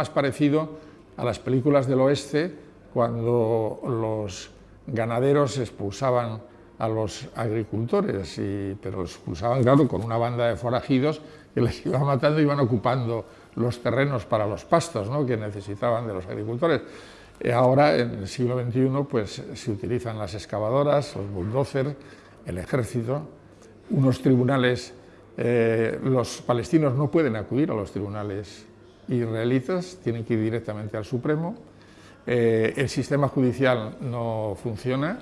más parecido a las películas del oeste cuando los ganaderos expulsaban a los agricultores, y, pero los expulsaban, claro, con una banda de forajidos que les iba matando y iban ocupando los terrenos para los pastos ¿no? que necesitaban de los agricultores. Ahora, en el siglo XXI, pues, se utilizan las excavadoras, los bulldozers, el ejército, unos tribunales, eh, los palestinos no pueden acudir a los tribunales israelitas, tienen que ir directamente al Supremo, eh, el sistema judicial no funciona,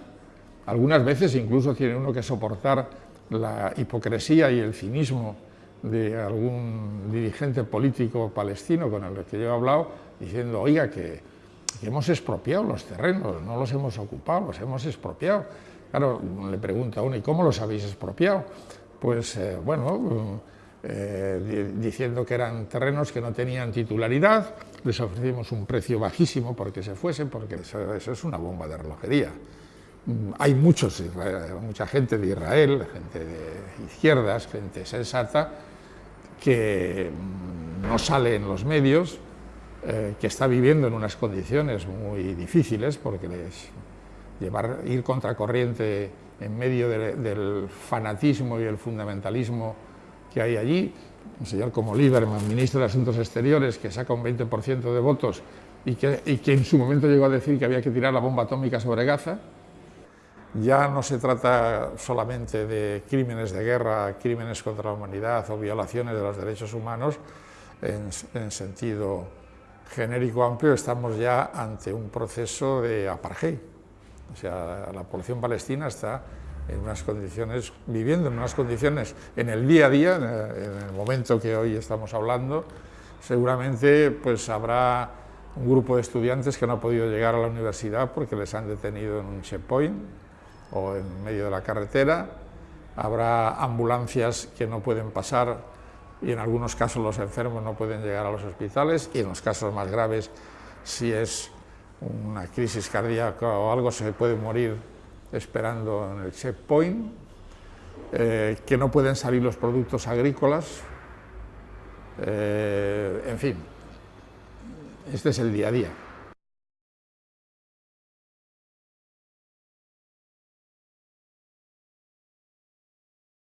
algunas veces incluso tiene uno que soportar la hipocresía y el cinismo de algún dirigente político palestino con el que yo he hablado, diciendo, oiga, que, hemos expropiado los terrenos, no los hemos ocupado, los hemos expropiado. Claro, le pregunta a uno, ¿y cómo los habéis expropiado? Pues, eh, bueno, eh, diciendo que eran terrenos que no tenían titularidad, les ofrecimos un precio bajísimo porque se fuesen, porque eso, es una bomba de relojería. Mm, hay muchos, mucha gente de Israel, gente de izquierdas, gente sensata, que mm, no sale en los medios, eh, que está viviendo en unas condiciones muy difíciles, porque les llevar, ir contracorriente en medio del fanatismo y el fundamentalismo que hay allí, un señor como Lieberman, ministro de Asuntos Exteriores, que saca un 20% de votos y que, y que en su momento llegó a decir que había que tirar la bomba atómica sobre Gaza, ya no se trata solamente de crímenes de guerra, crímenes contra la humanidad o violaciones de los derechos humanos en, sentido genérico amplio, estamos ya ante un proceso de apartheid. O sea, la población palestina está en unas condiciones, viviendo en unas condiciones en el día a día, en el momento que hoy estamos hablando, seguramente pues habrá un grupo de estudiantes que no ha podido llegar a la universidad porque les han detenido en un checkpoint, o en medio de la carretera, habrá ambulancias que no pueden pasar y en algunos casos los enfermos no pueden llegar a los hospitales y en los casos más graves, si es una crisis cardíaca o algo, se puede morir esperando en el checkpoint, eh, que no pueden salir los productos agrícolas, eh, en fin, este es el día a día.